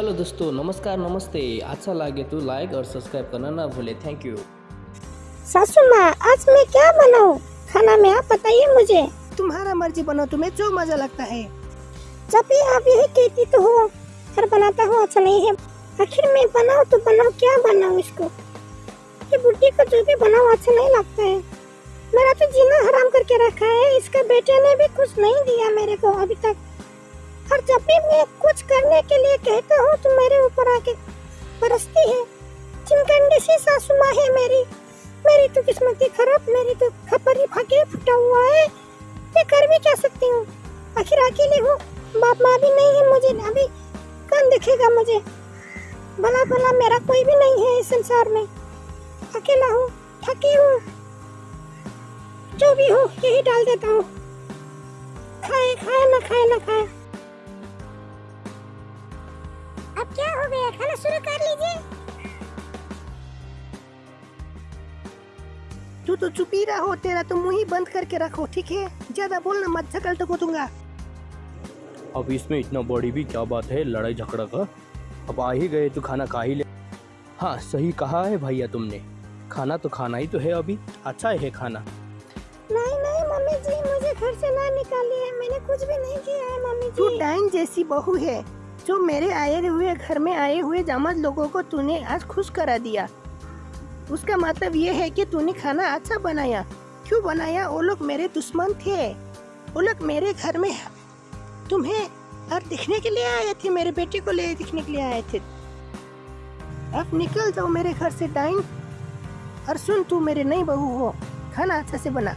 Hello दोस्तों नमस्कार नमस्ते। अच्छा लगे तो लाइक और सब्सक्राइब करना ना भूले। थैंक यू सासू माँ आज मैं क्या बनाऊँ? खाना में आप बताइए मुझे। तुम्हारा मर्ज़ी बनो तुम्हें जो मज़ा लगता है। जब भी आप यही कहती तो हो हर बनाता हो अच्छा नहीं है। आखिर मैं बनाऊँ तो बनाऊँ क्या बनाऊँ इसको? ये बुढ़ी को जो भी बनाऊँ अच्छा नहीं लगता है। मेरा तो जीना हराम करके रखा है इसके बेटे ने भी कुछ नहीं दिया मेरे को अभी तक। और जब भी मैं कुछ करने के लिए कहता हूँ तो मेरे ऊपर आके बरसती है। चिमकंडी सी सासू माँ है मेरी। मेरी तो किस्मत ही खराब, मेरी तो खपरी भागे, फुटा हुआ है। मैं कर भी क्या सकती हूँ। आखिर अकेले हूँ। बाप माँ भी नहीं है मुझे अभी कौन देखेगा मुझे? भला भला मेरा कोई भी नहीं है इस संसार में। अकेला हूँ, थकी हूँ। जो भी हो, यही डाल देता हूँ। खाए खाए ना खाए ना। क्या हो गया? खाना शुरू कर लीजिए। तू तो चुप ही रहो तेरा तो मुँह ही बंद करके रखो ठीक है? ज़्यादा बोलना मत झकल तो दूँगा अब इसमें इतना बड़ी भी क्या बात है लड़ाई झगड़ा का? अब आ ही गए तो खाना खा ही ले। हाँ सही कहा है भैया तुमने। खाना तो खाना ही तो है अभी। अच्छा है खाना। नहीं नहीं मम्मी जी मुझे घर से ना निकालिए। मैंने कुछ भी नहीं किया है मम्मी जी। तू डाइन जैसी बहू है। जो मेरे आए हुए घर में आए हुए जामद लोगों को तूने आज खुश करा दिया। उसका मतलब ये है कि तूने खाना अच्छा बनाया। क्यों बनाया? वो लोग मेरे दुश्मन थे। वो लोग मेरे घर में तुम्हें और दिखने के लिए आए थे, मेरे बेटे को ले दिखने के लिए आए थे। अब निकल जाओ मेरे घर से, डाइन। और सुन तू मेरे नई बहू हो। खाना अच्छा से बना।